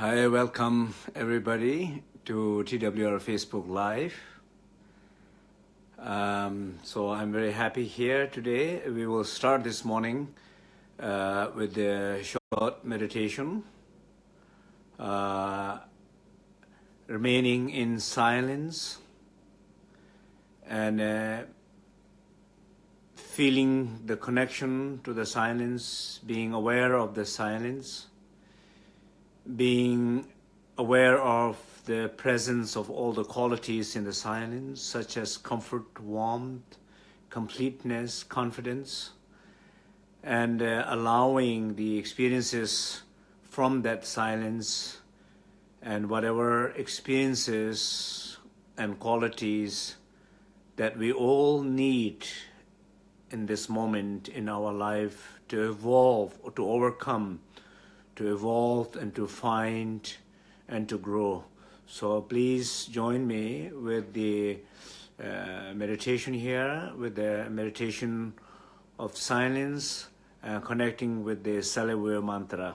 Hi, welcome everybody to TWR Facebook Live. Um, so I'm very happy here today. We will start this morning uh, with the short meditation. Uh, remaining in silence and uh, feeling the connection to the silence, being aware of the silence being aware of the presence of all the qualities in the silence, such as comfort, warmth, completeness, confidence, and uh, allowing the experiences from that silence and whatever experiences and qualities that we all need in this moment in our life to evolve or to overcome to evolve and to find and to grow. So please join me with the uh, meditation here, with the meditation of silence, uh, connecting with the Salivir mantra.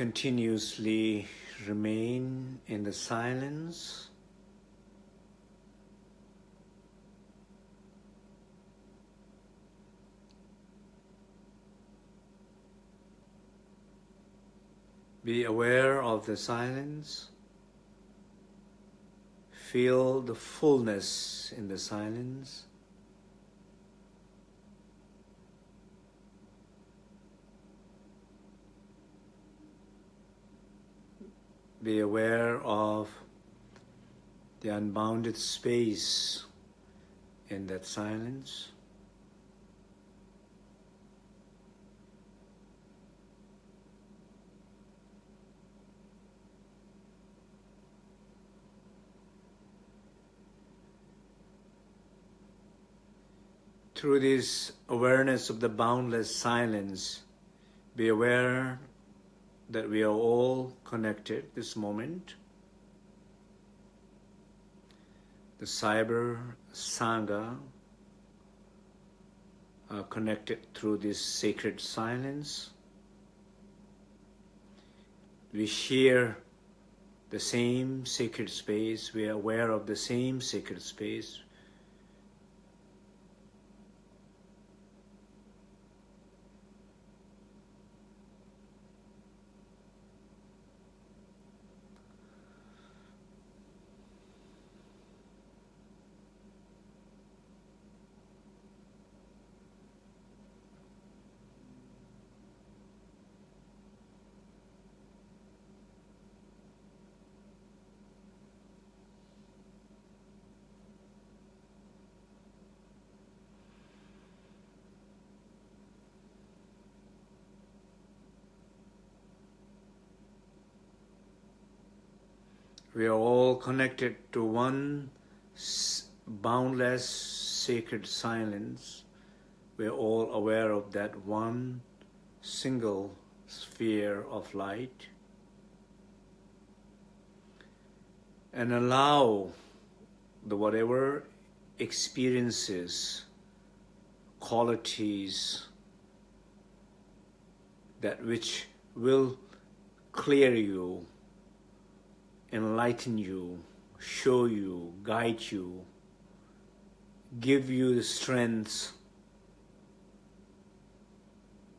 Continuously remain in the silence. Be aware of the silence. Feel the fullness in the silence. Be aware of the unbounded space in that silence. through this awareness of the boundless silence, be aware that we are all connected this moment. The cyber sangha are uh, connected through this sacred silence. We share the same sacred space, we are aware of the same sacred space. We are all connected to one boundless sacred silence. We are all aware of that one single sphere of light. And allow the whatever experiences, qualities, that which will clear you enlighten you, show you, guide you, give you the strength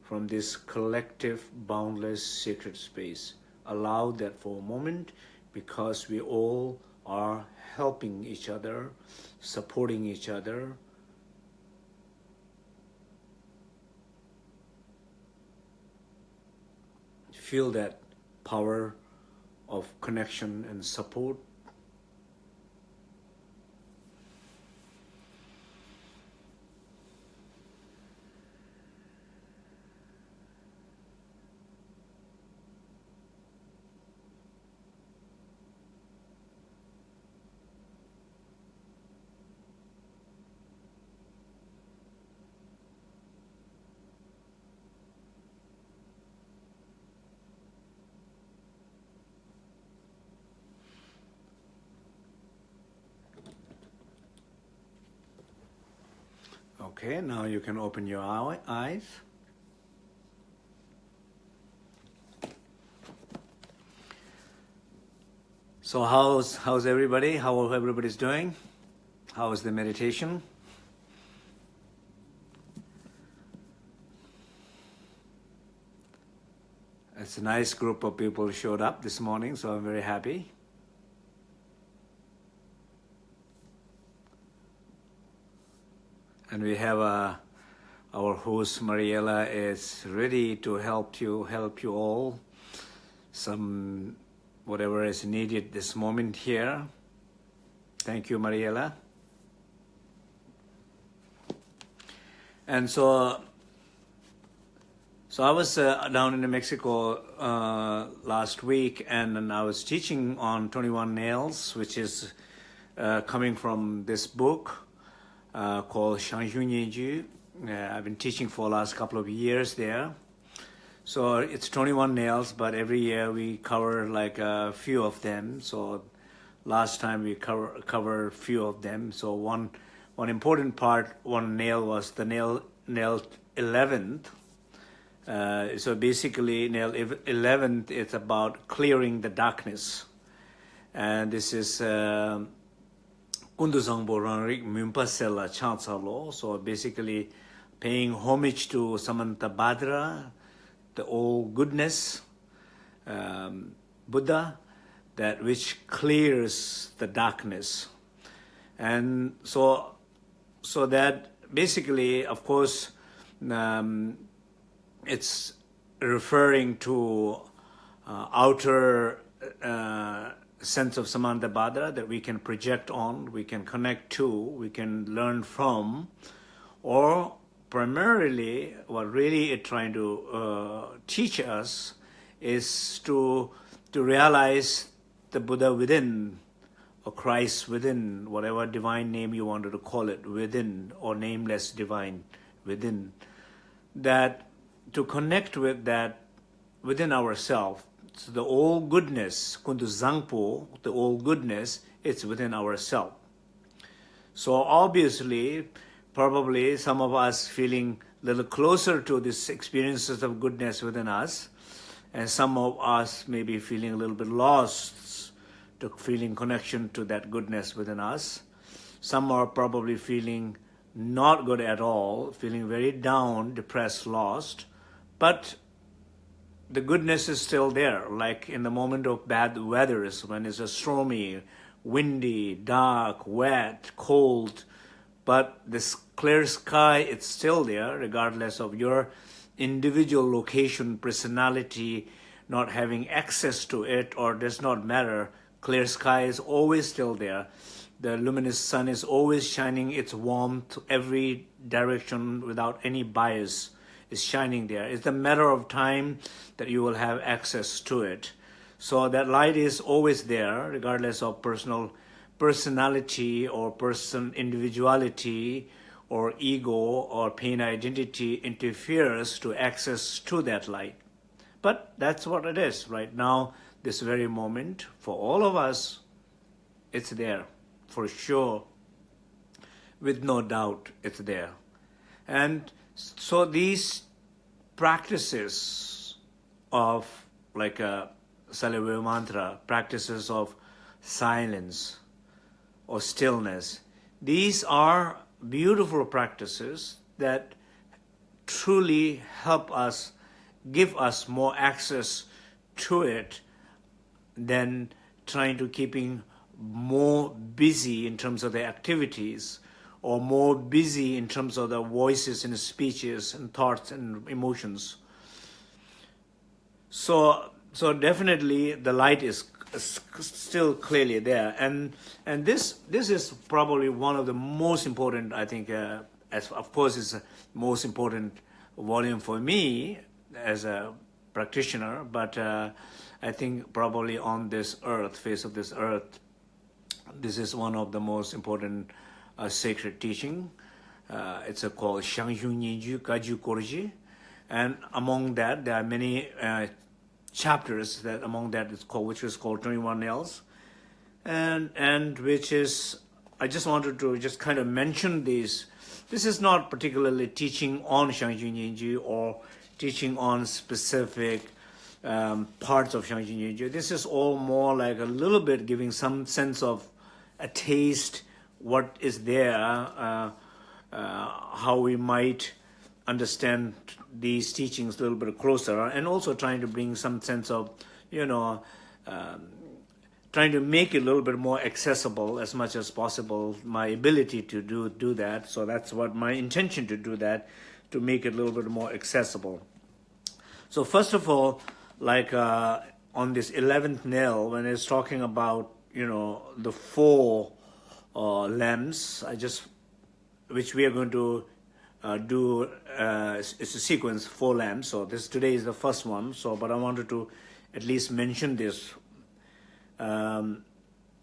from this collective, boundless, sacred space. Allow that for a moment because we all are helping each other, supporting each other, feel that power of connection and support Okay, now you can open your eyes. So how's how's everybody? How everybody's doing? How is the meditation? It's a nice group of people showed up this morning, so I'm very happy. And we have uh, our host Mariella is ready to help you help you all. Some whatever is needed this moment here. Thank you Mariella and so so I was uh, down in Mexico uh, last week and, and, I was teaching on 21 nails which is uh, coming from this book uh, called Zhang Zhung uh, I've been teaching for the last couple of years there. So it's 21 nails, but every year we cover like a few of them. So last time we cover cover a few of them. So one one important part, one nail was the nail nail 11th, Uh, so basically, nail 11th, it's about clearing the darkness. And this is Kunduzangbo Rangrik Mumpasela Chansalo. So basically, paying homage to Samantabhadra, the all goodness, um, Buddha, that which clears the darkness. And so, so that basically, of course, um, it's referring to uh, outer uh, sense of Samantabhadra that we can project on, we can connect to, we can learn from, or primarily what really it's trying to uh, teach us is to, to realize the Buddha within, or Christ within, whatever divine name you wanted to call it, within, or nameless divine within, that to connect with that within ourselves, so the all goodness, kundu zangpo, the all goodness, it's within ourselves. So obviously, probably some of us feeling a little closer to these experiences of goodness within us, and some of us maybe feeling a little bit lost to feeling connection to that goodness within us. Some are probably feeling not good at all, feeling very down, depressed, lost. But the goodness is still there, like in the moment of bad weathers, when it's a stormy, windy, dark, wet, cold, but this clear sky, it's still there, regardless of your individual location, personality, not having access to it, or does not matter. Clear sky is always still there. The luminous sun is always shining its warmth every direction without any bias is shining there. It's a matter of time that you will have access to it. So that light is always there, regardless of personal personality or person individuality or ego or pain identity interferes to access to that light. But that's what it is right now, this very moment, for all of us, it's there, for sure. With no doubt, it's there. And so these practices of like a Salivaya mantra, practices of silence or stillness, these are beautiful practices that truly help us, give us more access to it than trying to keeping more busy in terms of the activities or more busy in terms of the voices and speeches and thoughts and emotions. So, so definitely the light is still clearly there, and and this this is probably one of the most important. I think, uh, as of course, is most important volume for me as a practitioner, but uh, I think probably on this earth, face of this earth, this is one of the most important a sacred teaching. Uh, it's a called Shangyung Nyingju Gaju Korji. And among that, there are many uh, chapters that among that is called, which is called 21 Nails. And, and which is, I just wanted to just kind of mention these. This is not particularly teaching on Shangyung Nyingju or teaching on specific um, parts of Shangjin Yuju. This is all more like a little bit giving some sense of a taste what is there, uh, uh, how we might understand these teachings a little bit closer, and also trying to bring some sense of, you know, um, trying to make it a little bit more accessible as much as possible, my ability to do, do that. So that's what my intention to do that, to make it a little bit more accessible. So first of all, like uh, on this 11th nail, when it's talking about, you know, the four uh, lamps. I just, which we are going to uh, do, uh, it's a sequence, four lamps. So this today is the first one. So, but I wanted to at least mention this. Um,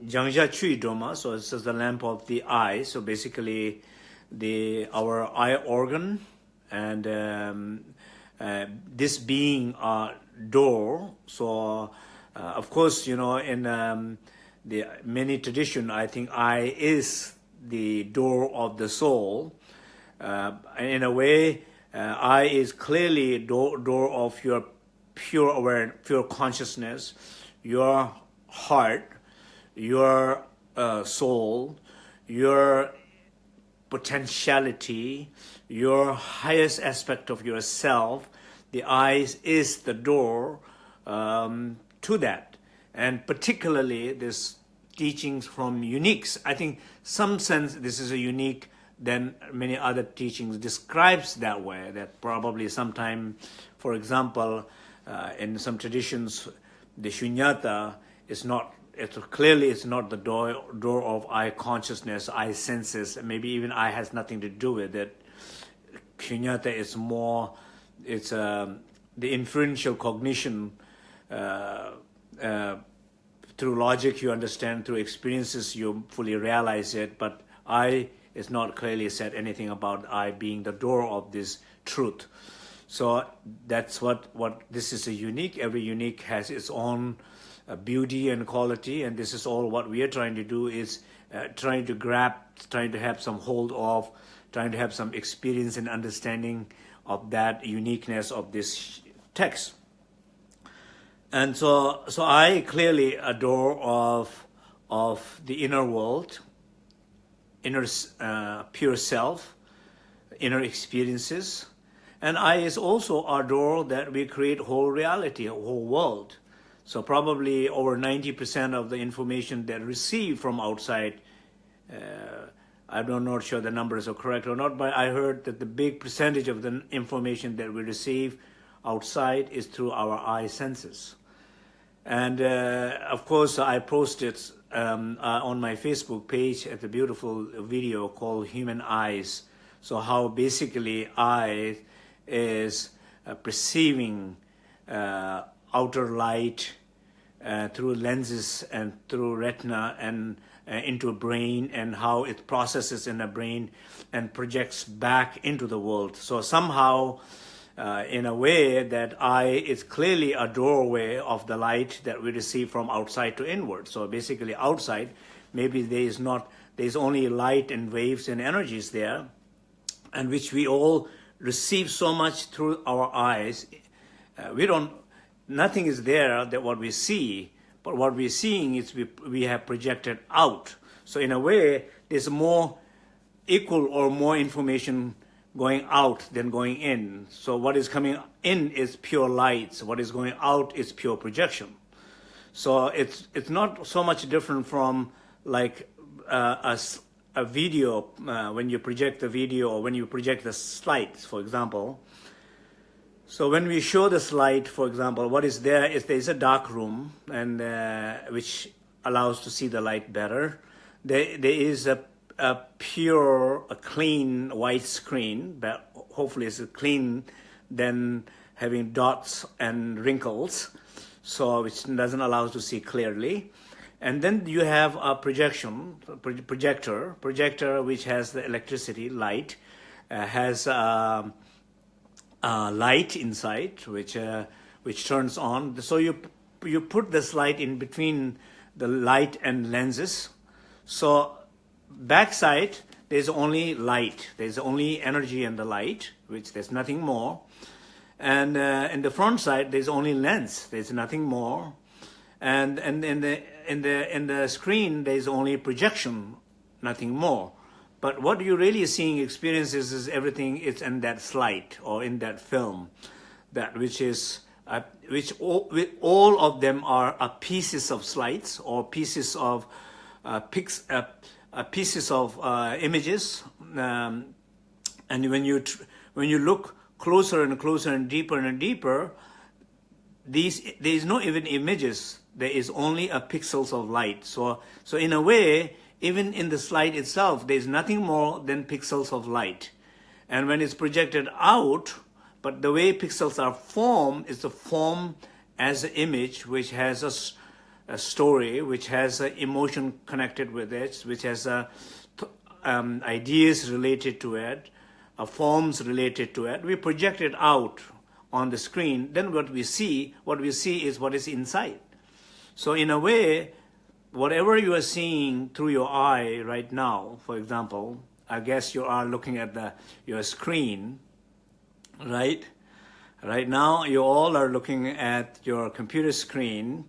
Jiangxia Chui Doma, so this is the lamp of the eye. So basically, the our eye organ and um, uh, this being a door. So, uh, of course, you know, in um, the many tradition, I think I is the door of the soul. Uh, in a way, uh, I is clearly door, door of your pure awareness, pure consciousness, your heart, your uh, soul, your potentiality, your highest aspect of yourself. The eyes is the door um, to that. And particularly this teachings from uniques. I think some sense this is a unique than many other teachings describes that way, that probably sometime, for example, uh, in some traditions, the shunyata is not, it's clearly it's not the door, door of eye consciousness, eye senses, maybe even eye has nothing to do with it. Shunyata is more, it's um, the inferential cognition uh, uh, through logic you understand, through experiences you fully realize it, but I is not clearly said anything about I being the door of this truth. So that's what, what this is a unique, every unique has its own uh, beauty and quality, and this is all what we are trying to do is uh, trying to grab, trying to have some hold of, trying to have some experience and understanding of that uniqueness of this text. And so, so I clearly adore of, of the inner world, inner uh, pure self, inner experiences. And I is also adore that we create whole reality, a whole world. So probably over 90% of the information that received from outside, uh, I'm not sure the numbers are correct or not, but I heard that the big percentage of the information that we receive outside is through our eye senses. And uh, of course, I posted um, uh, on my Facebook page at a beautiful video called Human Eyes. So how basically eye is uh, perceiving uh, outer light uh, through lenses and through retina and uh, into a brain and how it processes in a brain and projects back into the world. So somehow uh, in a way that eye is clearly a doorway of the light that we receive from outside to inward. So basically outside, maybe there is not, there's only light and waves and energies there, and which we all receive so much through our eyes. Uh, we don't, nothing is there that what we see, but what we're seeing is we, we have projected out. So in a way, there's more equal or more information going out than going in. So what is coming in is pure light. So What is going out is pure projection. So it's it's not so much different from like uh, a, a video uh, when you project the video or when you project the slides, for example. So when we show the slide, for example, what is there is there's a dark room and uh, which allows to see the light better. There, there is a a pure, a clean white screen, but hopefully it's clean than having dots and wrinkles, so which doesn't allow us to see clearly. And then you have a projection, projector, projector which has the electricity, light, uh, has uh, uh, light inside, which uh, which turns on. So you you put this light in between the light and lenses. So backside, there's only light. There's only energy in the light, which there's nothing more. And uh, in the front side, there's only lens. There's nothing more. And, and in, the, in, the, in the screen, there's only projection, nothing more. But what you're really seeing experiences is everything is in that slide or in that film, that which is uh, which all, all of them are, pieces of slides or pieces of uh, pics, uh, pieces of uh, images. Um, and when you, when you look closer and closer and deeper and deeper, these, there is no even images. There is only a pixels of light. So, so in a way, even in the slide itself, there is nothing more than pixels of light. And when it's projected out, but the way pixels are formed is the form as an image which has a story which has an emotion connected with it, which has um, ideas related to it, uh, forms related to it. We project it out on the screen. Then what we see, what we see is what is inside. So in a way, whatever you are seeing through your eye right now, for example, I guess you are looking at the your screen, right? Right now, you all are looking at your computer screen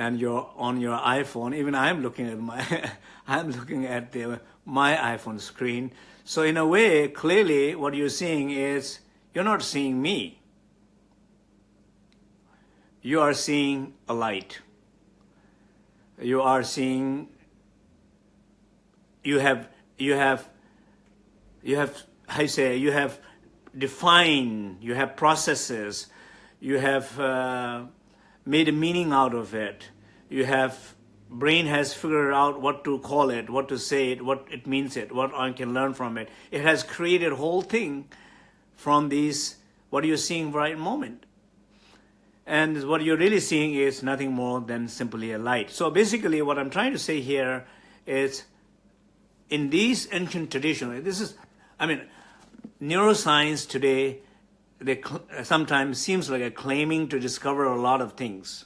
and you're on your iPhone. Even I'm looking at my, I'm looking at the, my iPhone screen. So in a way, clearly what you're seeing is, you're not seeing me. You are seeing a light. You are seeing, you have, you have, you have, I say, you have defined. you have processes, you have uh, made a meaning out of it, you have, brain has figured out what to call it, what to say it, what it means it, what one can learn from it. It has created whole thing from these, what you're seeing right moment. And what you're really seeing is nothing more than simply a light. So basically what I'm trying to say here is in these ancient traditions, this is, I mean, neuroscience today they sometimes seems like a claiming to discover a lot of things.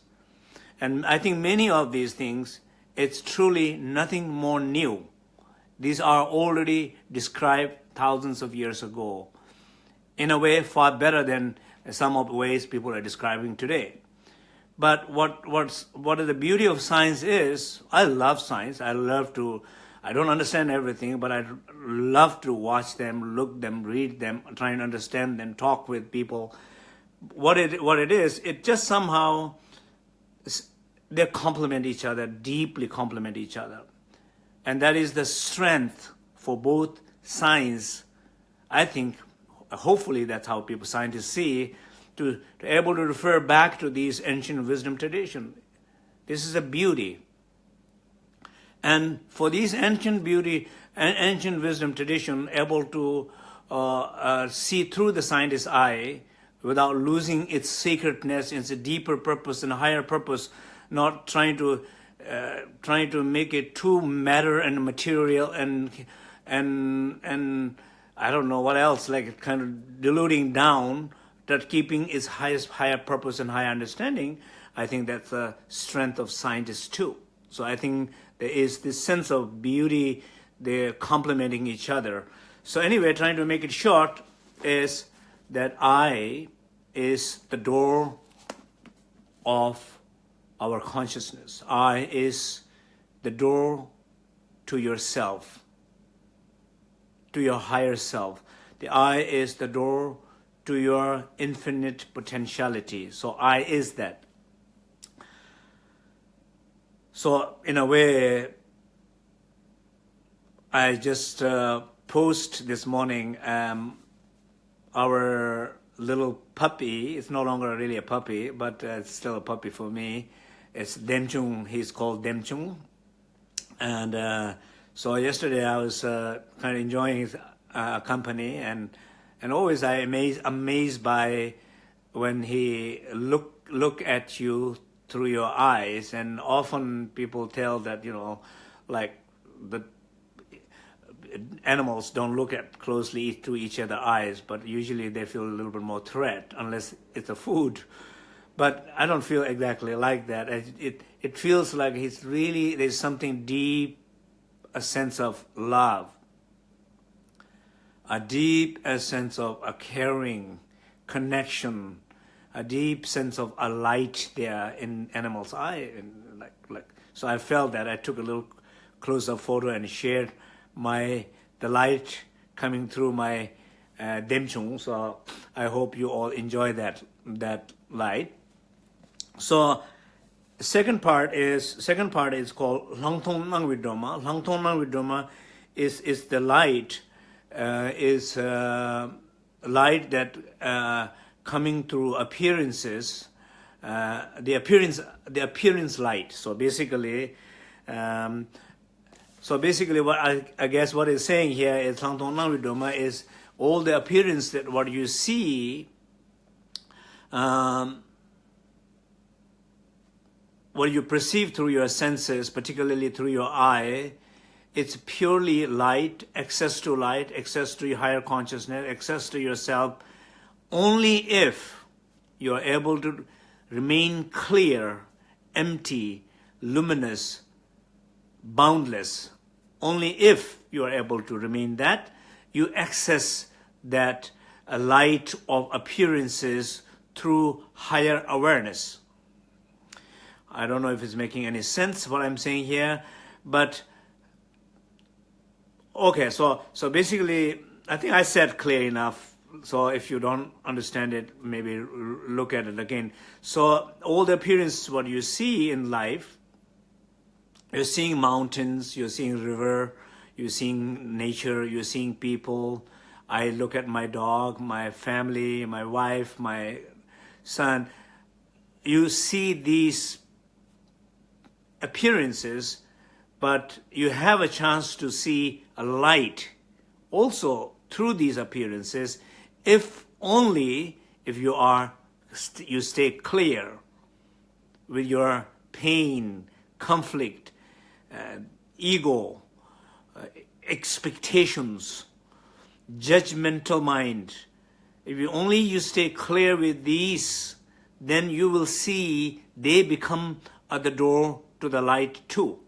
And I think many of these things, it's truly nothing more new. These are already described thousands of years ago in a way far better than some of the ways people are describing today. But what, what's, what the beauty of science is, I love science. I love to I don't understand everything, but I love to watch them, look them, read them, try and understand them, talk with people. What it, what it is, it just somehow, they complement each other, deeply complement each other. And that is the strength for both science. I think, hopefully that's how people, scientists see, to, to able to refer back to these ancient wisdom tradition. This is a beauty. And for these ancient beauty and ancient wisdom tradition able to uh, uh, see through the scientist's eye without losing its sacredness, its deeper purpose and higher purpose, not trying to uh, trying to make it too matter and material and and and I don't know what else, like kind of diluting down that keeping its highest higher purpose and higher understanding. I think that's the strength of scientists too. So I think there is this sense of beauty, they're complementing each other. So anyway, trying to make it short is that I is the door of our consciousness. I is the door to yourself, to your higher self. The I is the door to your infinite potentiality. So I is that. So in a way, I just uh, post this morning um, our little puppy. It's no longer really a puppy, but uh, it's still a puppy for me. It's Demchung. He's called Demchung. And uh, so yesterday I was uh, kind of enjoying his uh, company and and always I amazed amazed by when he look look at you through your eyes. And often people tell that, you know, like the animals don't look at closely to each other eyes, but usually they feel a little bit more threat unless it's a food. But I don't feel exactly like that. It, it, it feels like it's really, there's something deep, a sense of love, a deep a sense of a caring connection a deep sense of a light there in animal's eye. And like, like, so I felt that I took a little close-up photo and shared my the light coming through my uh, demchung. So I hope you all enjoy that that light. So second part is second part is called Langtong Nangvidoma. Langtong Nangvidoma is is the light uh, is uh, light that uh, coming through appearances, uh, the appearance, the appearance light. So basically, um, so basically, what I, I guess what it's saying here is Langtong is all the appearance that what you see, um, what you perceive through your senses, particularly through your eye, it's purely light, access to light, access to your higher consciousness, access to yourself, only if you are able to remain clear, empty, luminous, boundless, only if you are able to remain that, you access that uh, light of appearances through higher awareness. I don't know if it's making any sense what I'm saying here, but okay, so so basically, I think I said clear enough. So if you don't understand it, maybe look at it again. So all the appearances, what you see in life, you're seeing mountains, you're seeing river, you're seeing nature, you're seeing people. I look at my dog, my family, my wife, my son. You see these appearances, but you have a chance to see a light also through these appearances, if only if you are you stay clear with your pain, conflict, uh, ego, uh, expectations, judgmental mind. If you only you stay clear with these, then you will see they become at the door to the light too.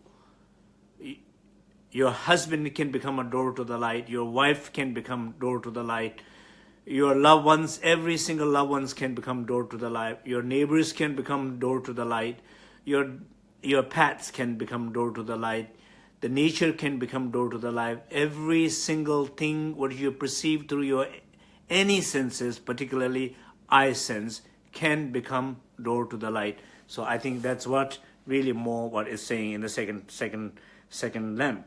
Your husband can become a door to the light. Your wife can become door to the light. Your loved ones, every single loved ones can become door to the light. Your neighbors can become door to the light. Your, your pets can become door to the light. The nature can become door to the light. Every single thing what you perceive through your any senses, particularly eye sense, can become door to the light. So I think that's what really more what is saying in the second second second lamp.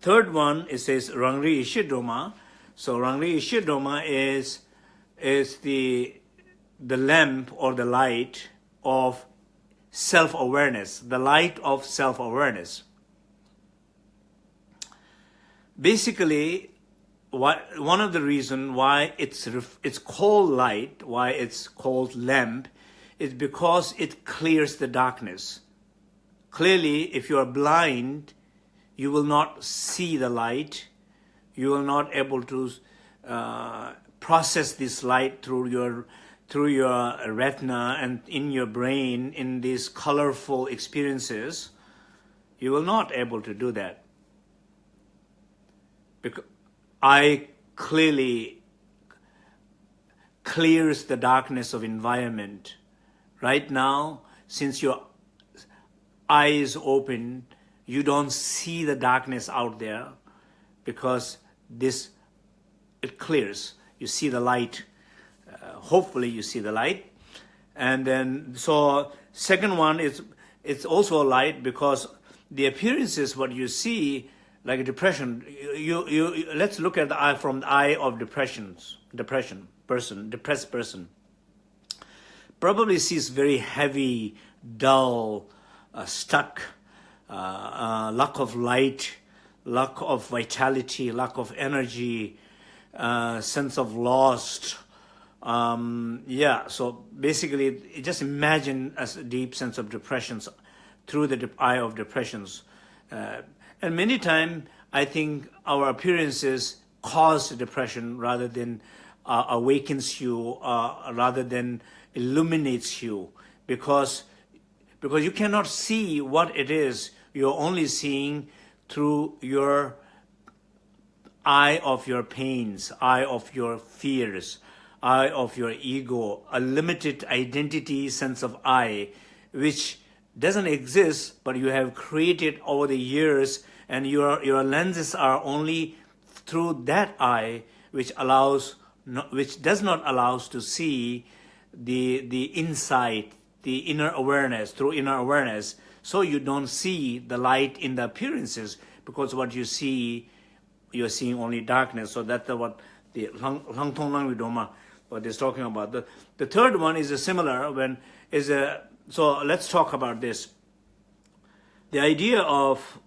Third one it says Rangri Ishidoma. So Rangri Ishidoma is is the the lamp or the light of self-awareness, the light of self-awareness. Basically, what, one of the reasons why it's, it's called light, why it's called lamp, is because it clears the darkness. Clearly, if you are blind, you will not see the light. You will not able to uh, process this light through your through your retina and in your brain in these colorful experiences. You will not able to do that. Because I clearly clears the darkness of environment Right now, since your eyes open, you don't see the darkness out there because this, it clears. You see the light. Uh, hopefully you see the light. And then, so second one is, it's also a light because the appearances, what you see, like a depression, you, you, you let's look at the eye from the eye of depressions, depression person, depressed person probably sees very heavy, dull, uh, stuck, uh, uh, lack of light, lack of vitality, lack of energy, uh, sense of lost. Um, yeah, so basically, just imagine a deep sense of depressions through the eye of depressions. Uh, and many times, I think our appearances cause depression rather than uh, awakens you, rather than illuminates you because because you cannot see what it is you're only seeing through your eye of your pains eye of your fears eye of your ego a limited identity sense of I which doesn't exist but you have created over the years and your your lenses are only through that eye which allows which does not allow us to see the, the insight, the inner awareness, through inner awareness, so you don't see the light in the appearances, because what you see, you're seeing only darkness. So that's what the Lang Tong Lang Vidoma, what is talking about. The, the third one is a similar, when is a, so let's talk about this. The idea of,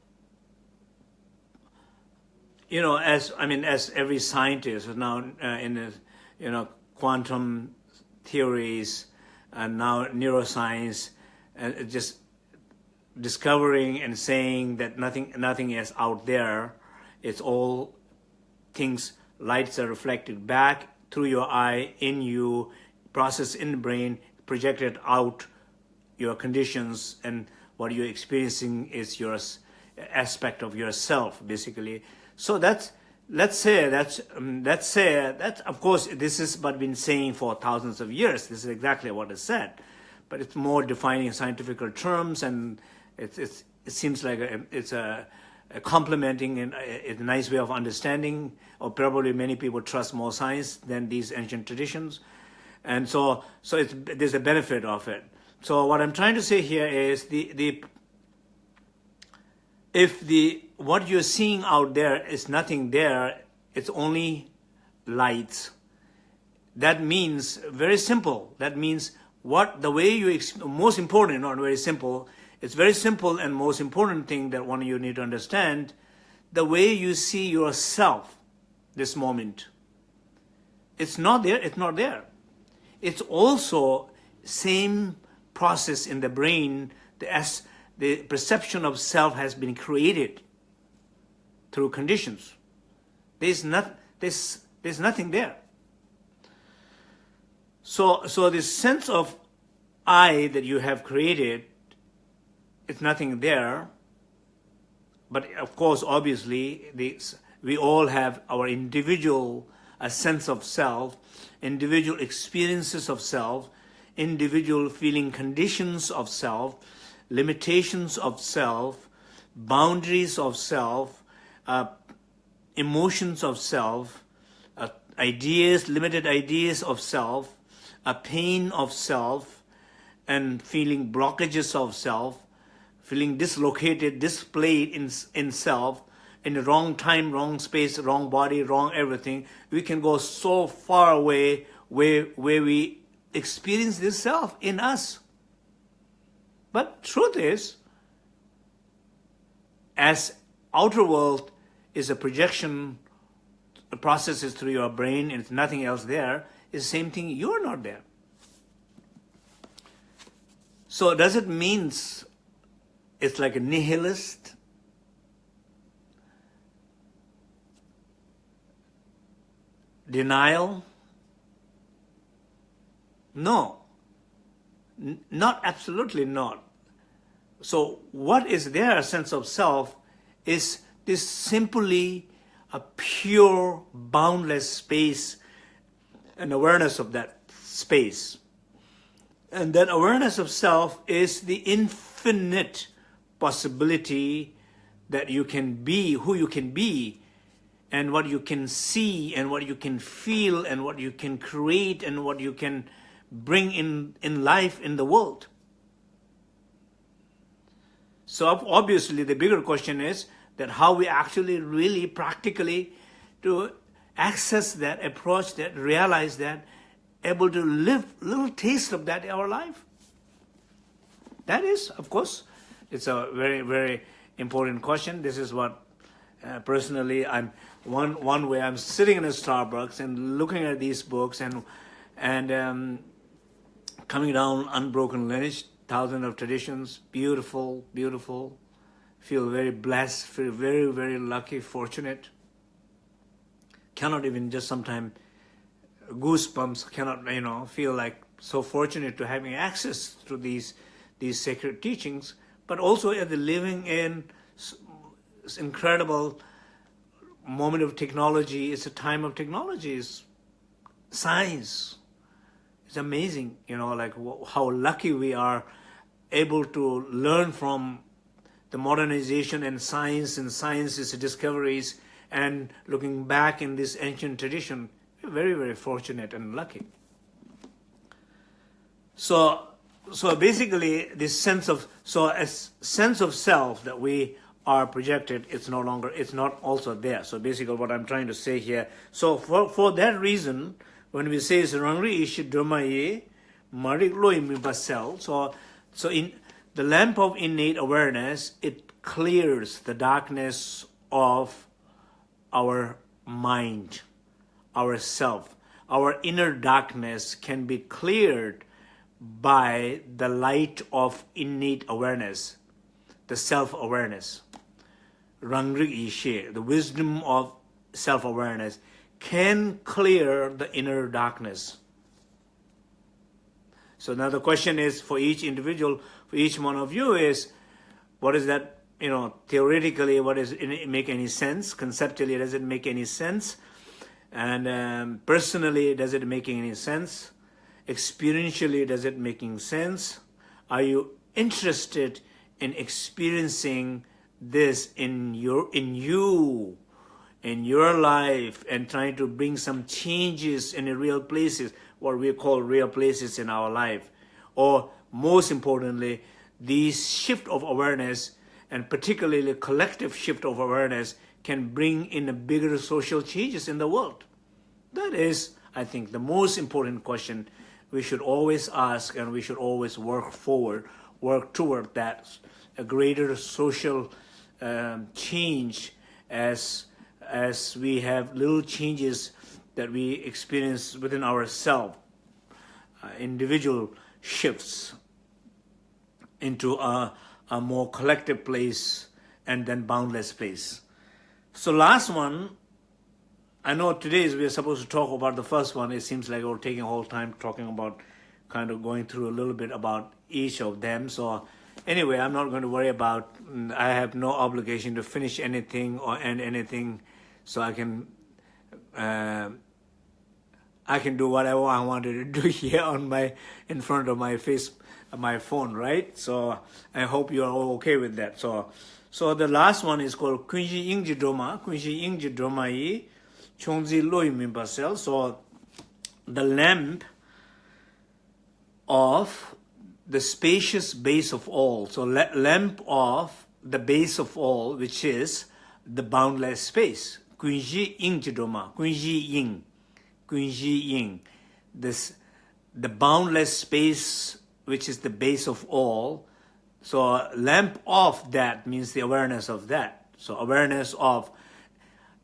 you know, as, I mean, as every scientist now uh, in the, you know, quantum theories and now neuroscience, and uh, just discovering and saying that nothing, nothing is out there. It's all things, lights are reflected back through your eye, in you, processed in the brain, projected out your conditions and what you're experiencing is your aspect of yourself, basically. So that's, let's say that's um, let's say that of course this is what been saying for thousands of years. This is exactly what is said, but it's more defining scientific terms, and it's, it's it seems like a, it's a, a complementing and a, a, nice way of understanding. Or probably many people trust more science than these ancient traditions, and so so it's, there's a benefit of it. So what I'm trying to say here is the the if the what you're seeing out there is nothing there, it's only lights. That means very simple. That means what the way you most important, not very simple. It's very simple and most important thing that one of you need to understand. The way you see yourself, this moment. It's not there. It's not there. It's also same process in the brain. The S the perception of self has been created through conditions. There's, not, there's, there's nothing there. So, so this sense of I that you have created, it's nothing there. But of course, obviously, this, we all have our individual a sense of self, individual experiences of self, individual feeling conditions of self, limitations of self, boundaries of self, uh, emotions of self, uh, ideas, limited ideas of self, a pain of self, and feeling blockages of self, feeling dislocated, displayed in, in self, in the wrong time, wrong space, wrong body, wrong everything, we can go so far away where, where we experience this self in us. But truth is, as outer world is a projection processes through your brain and it's nothing else there, is the same thing, you're not there. So does it mean it's like a nihilist? Denial? No. N not absolutely not. So what is their sense of self is this simply a pure, boundless space and awareness of that space. And that awareness of self is the infinite possibility that you can be, who you can be, and what you can see, and what you can feel, and what you can create, and what you can bring in, in life in the world. So obviously the bigger question is that how we actually really practically to access that, approach that, realize that, able to live little taste of that in our life. That is, of course, it's a very, very important question. This is what uh, personally I'm one one way I'm sitting in a Starbucks and looking at these books and and um, coming down unbroken lineage, thousands of traditions, beautiful, beautiful. Feel very blessed, feel very, very lucky, fortunate. Cannot even just sometimes goosebumps, cannot, you know, feel like so fortunate to having access to these, these sacred teachings, but also at the living in incredible moment of technology. It's a time of technology, it's science, it's amazing, you know, like how lucky we are able to learn from the modernization and science and science's discoveries and looking back in this ancient tradition, we're very, very fortunate and lucky. So, so basically this sense of, so a sense of self that we are projected, it's no longer, it's not also there. So basically what I'm trying to say here, so for, for that reason, when we say Rangri Ishi Dharmaye, Marik Loi Basel, so so in the lamp of innate awareness, it clears the darkness of our mind, our self. Our inner darkness can be cleared by the light of innate awareness, the self-awareness. Rangri Ishe, the wisdom of self-awareness can clear the inner darkness. So now the question is for each individual, for each one of you is, what is that you know, theoretically, what does it make any sense? Conceptually, does it make any sense? And um, personally, does it make any sense? Experientially, does it making sense? Are you interested in experiencing this in your in you in your life and trying to bring some changes in the real places what we call real places in our life or most importantly this shift of awareness and particularly the collective shift of awareness can bring in a bigger social changes in the world that is i think the most important question we should always ask and we should always work forward work toward that a greater social um, change as as we have little changes that we experience within ourselves, uh, individual shifts into a, a more collective place and then boundless place. So last one, I know today we're supposed to talk about the first one. It seems like we're taking a whole time talking about kind of going through a little bit about each of them. So anyway, I'm not going to worry about, I have no obligation to finish anything or end anything so I can, uh, I can do whatever I wanted to do here on my, in front of my face, my phone, right? So I hope you are all okay with that. So, so the last one is called Kunji Ingji Doma, Kunji Ingji Doma yi, Chongzi Loi Mimbasel. So the lamp of the spacious base of all. So lamp of the base of all, which is the boundless space. Kunji Ying Jidoma, Kunji Ying, Kunji Ying. This, the boundless space, which is the base of all. So lamp of that means the awareness of that. So awareness of,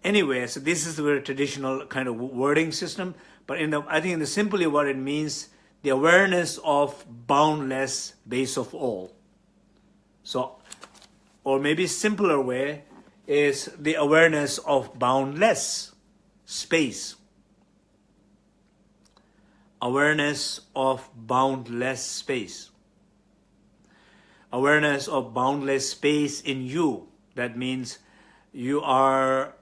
anyway, so this is the traditional kind of wording system. But in the, I think in the simply what it means, the awareness of boundless base of all. So, or maybe simpler way is the awareness of boundless space. Awareness of boundless space. Awareness of boundless space in you. That means you are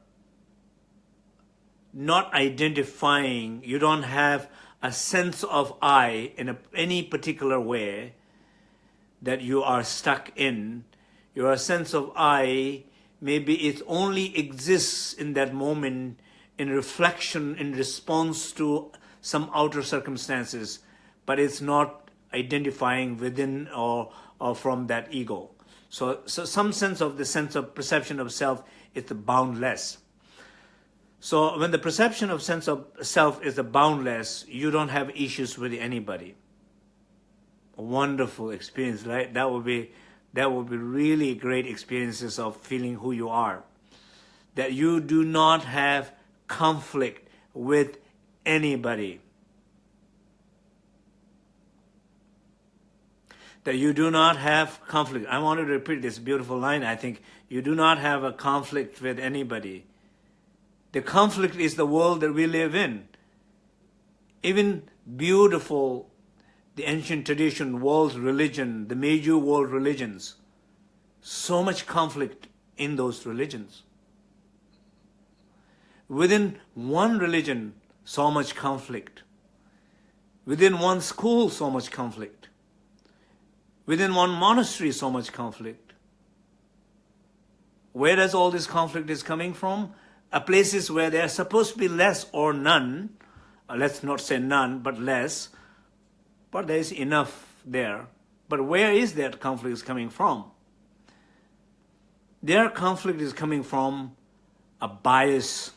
not identifying, you don't have a sense of I in a, any particular way that you are stuck in. Your sense of I, maybe it only exists in that moment in reflection, in response to some outer circumstances, but it's not identifying within or, or from that ego. So, so some sense of the sense of perception of self is boundless. So when the perception of sense of self is boundless, you don't have issues with anybody. A wonderful experience, right? That would be that would be really great experiences of feeling who you are. That you do not have conflict with anybody. That you do not have conflict. I wanted to repeat this beautiful line. I think you do not have a conflict with anybody the conflict is the world that we live in. Even beautiful, the ancient tradition, world religion, the major world religions, so much conflict in those religions. Within one religion, so much conflict. Within one school, so much conflict. Within one monastery, so much conflict. Where does all this conflict is coming from? Places where there are supposed to be less or none, uh, let's not say none, but less, but there is enough there. But where is that conflict is coming from? Their conflict is coming from a bias,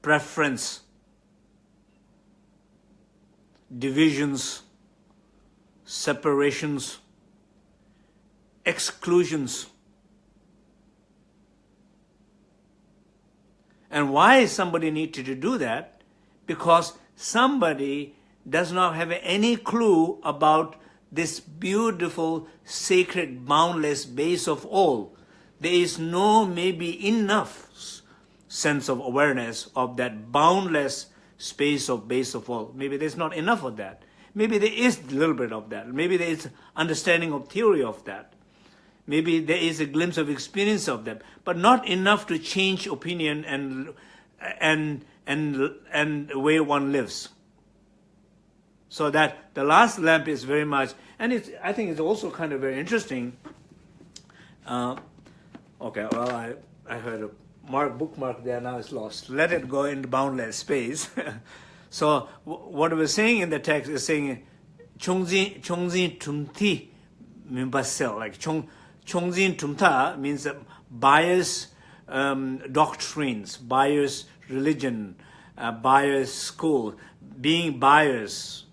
preference, divisions, separations, exclusions, And why somebody needed to do that? Because somebody does not have any clue about this beautiful, sacred, boundless base of all. There is no maybe enough sense of awareness of that boundless space of base of all. Maybe there's not enough of that. maybe there is a little bit of that. Maybe there is understanding of theory of that. Maybe there is a glimpse of experience of them, but not enough to change opinion and and and and the way one lives. So that the last lamp is very much, and it's I think it's also kind of very interesting. Uh, okay, well I I heard a mark bookmark there now it's lost. Let it go in boundless space. so what we're saying in the text is saying chongzin chongzin tumti mimbasel like chong chongzin tumta means bias um, doctrines, bias religion, uh, bias school, being biased.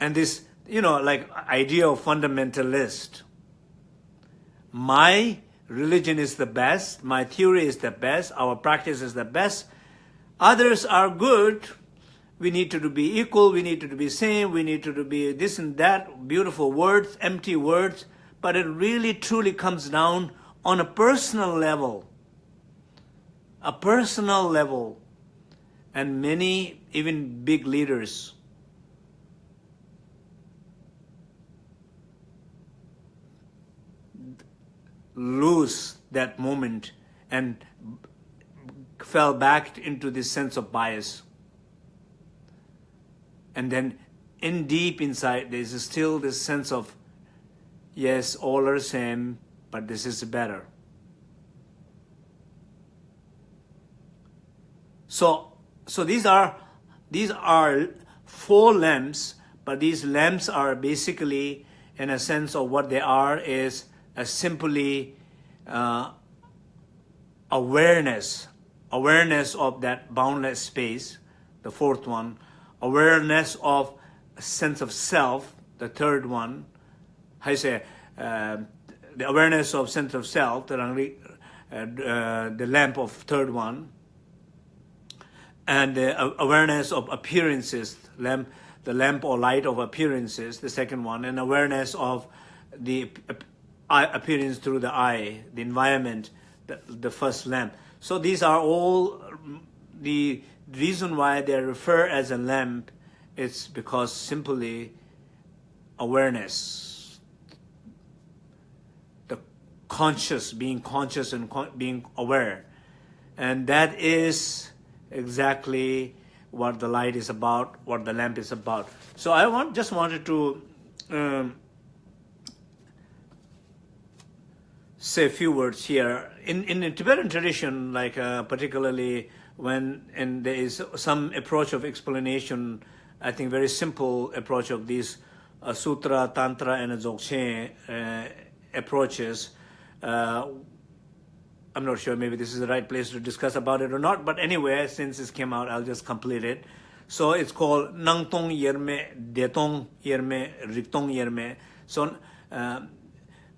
And this, you know, like idea of fundamentalist. My religion is the best, my theory is the best, our practice is the best. Others are good. We need to be equal, we need to be same, we need to be this and that, beautiful words, empty words, but it really truly comes down on a personal level. A personal level. And many, even big leaders, lose that moment and fell back into this sense of bias. And then in deep inside, there's still this sense of, yes, all are same, but this is better. So, so these are, these are four lamps, but these lamps are basically, in a sense of what they are, is a simply uh, awareness, awareness of that boundless space, the fourth one, awareness of sense of self, the third one, I say, uh, the awareness of sense of self, the, uh, uh, the lamp of third one, and the awareness of appearances, lamp, the lamp or light of appearances, the second one, and awareness of the appearance through the eye, the environment, the, the first lamp. So these are all the reason why they refer as a lamp is because simply awareness, the conscious, being conscious and con being aware. And that is exactly what the light is about, what the lamp is about. So I want just wanted to um, say a few words here. In, in the Tibetan tradition, like uh, particularly when and there is some approach of explanation, I think very simple approach of these uh, sutra, tantra, and dzogchen uh, approaches. Uh, I'm not sure maybe this is the right place to discuss about it or not, but anyway, since this came out, I'll just complete it. So it's called Nangtong Yerme, Detong Yerme, Riktong Yerme. So uh,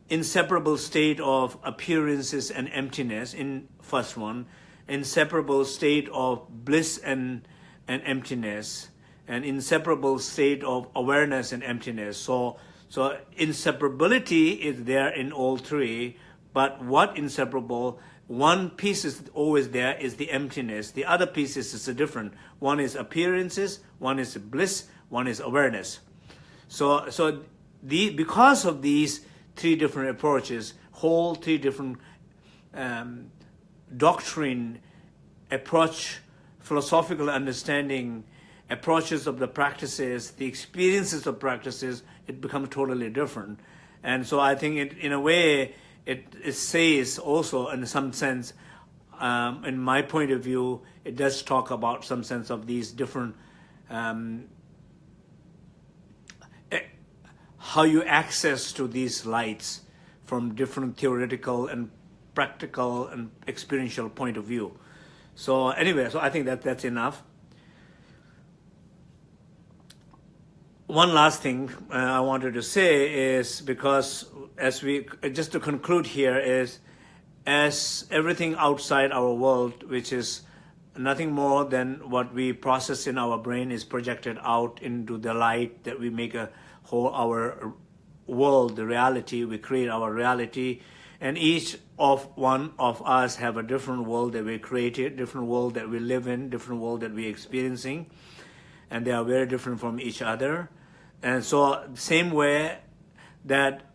inseparable state of appearances and emptiness in first one, inseparable state of bliss and, and emptiness, an inseparable state of awareness and emptiness. So, so inseparability is there in all three, but what inseparable? One piece is always there is the emptiness. The other pieces is, different. One is appearances, one is bliss, one is awareness. So, so the, because of these three different approaches, whole three different um, doctrine, approach, philosophical understanding, approaches of the practices, the experiences of practices, it becomes totally different. And so I think it, in a way, it, it says also in some sense, um, in my point of view, it does talk about some sense of these different um, how you access to these lights from different theoretical and practical and experiential point of view. So anyway, so I think that that's enough. One last thing uh, I wanted to say is because as we, just to conclude here is, as everything outside our world, which is nothing more than what we process in our brain is projected out into the light that we make a whole our world, the reality, we create our reality, and each of one of us have a different world that we created, different world that we live in, different world that we're experiencing. and they are very different from each other. And so same way that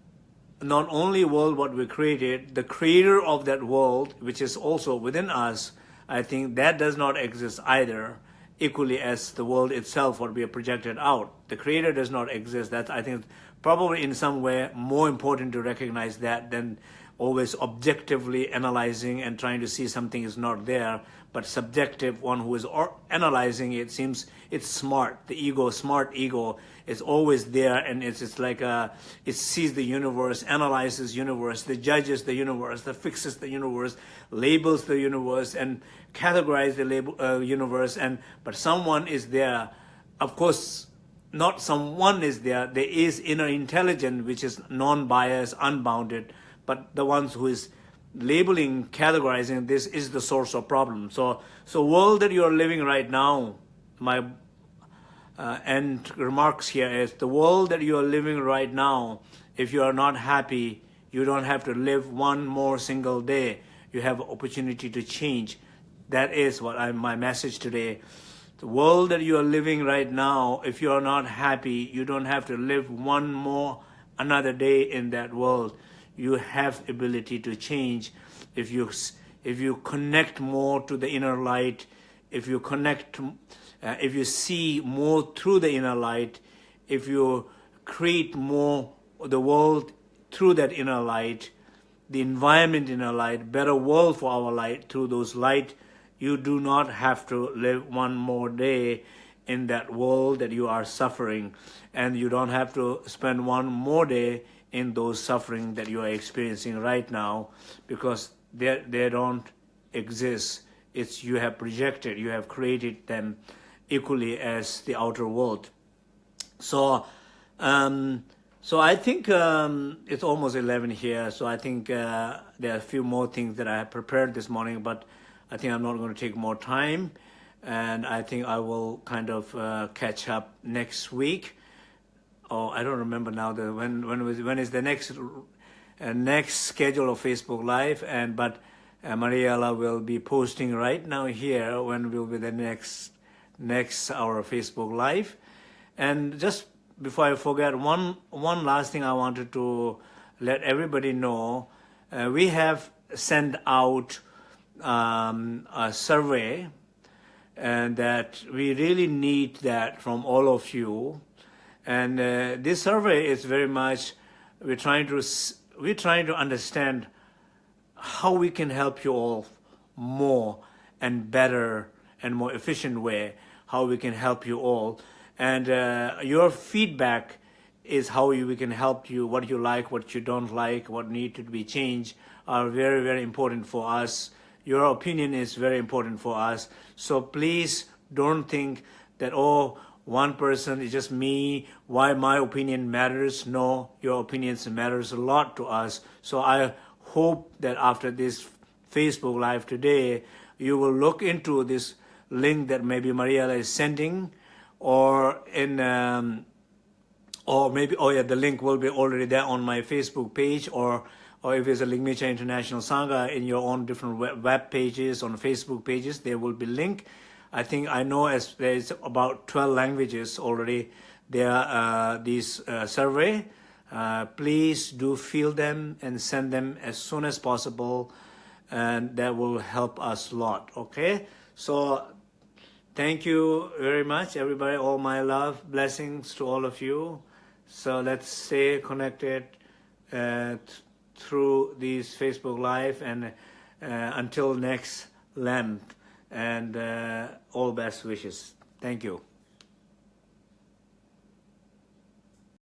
not only world what we created, the creator of that world, which is also within us, I think that does not exist either equally as the world itself what we have projected out. The creator does not exist. That I think probably in some way more important to recognize that than always objectively analyzing and trying to see something is not there, but subjective one who is analyzing it seems it's smart. The ego, smart ego, is always there and it's, it's like a, it sees the universe, analyzes universe, the judges the universe, the fixes the universe, labels the universe and categorize the label, uh, universe. And But someone is there, of course, not someone is there, there is inner intelligence which is non-biased, unbounded, but the ones who is labeling, categorizing this is the source of problem. So, so world that you are living right now, my uh, end remarks here is the world that you are living right now, if you are not happy, you don't have to live one more single day. You have opportunity to change. That is what I, my message today. The world that you are living right now, if you are not happy, you don't have to live one more another day in that world you have ability to change. If you if you connect more to the inner light if you connect uh, if you see more through the inner light if you create more the world through that inner light the environment in our light better world for our light through those light you do not have to live one more day in that world that you are suffering. And you don't have to spend one more day in those suffering that you are experiencing right now because they, they don't exist. It's you have projected, you have created them equally as the outer world. So, um, so I think um, it's almost 11 here, so I think uh, there are a few more things that I have prepared this morning, but I think I'm not going to take more time, and I think I will kind of uh, catch up next week oh, I don't remember now the when when was when is the next uh, next schedule of Facebook Live and but uh, Mariela will be posting right now here when will be the next next our Facebook Live. And just before I forget one one last thing I wanted to let everybody know uh, we have sent out um, a survey and that we really need that from all of you and uh, this survey is very much, we're trying to, we're trying to understand how we can help you all more and better and more efficient way, how we can help you all. And uh, your feedback is how we can help you, what you like, what you don't like, what need to be changed are very, very important for us. Your opinion is very important for us. So please don't think that, oh, one person is just me, why my opinion matters. No, your opinions matters a lot to us. So I hope that after this Facebook Live today, you will look into this link that maybe Mariela is sending or in um, or maybe oh yeah the link will be already there on my Facebook page or or if it's a Ligmincha International Sangha in your own different web, web pages on Facebook pages there will be link I think I know as there's about 12 languages already. There uh, these uh, survey. Uh, please do fill them and send them as soon as possible and that will help us a lot okay? So thank you very much everybody. All my love blessings to all of you. So let's stay connected uh, through these Facebook live and uh, until next Lent and uh, all best wishes. Thank you.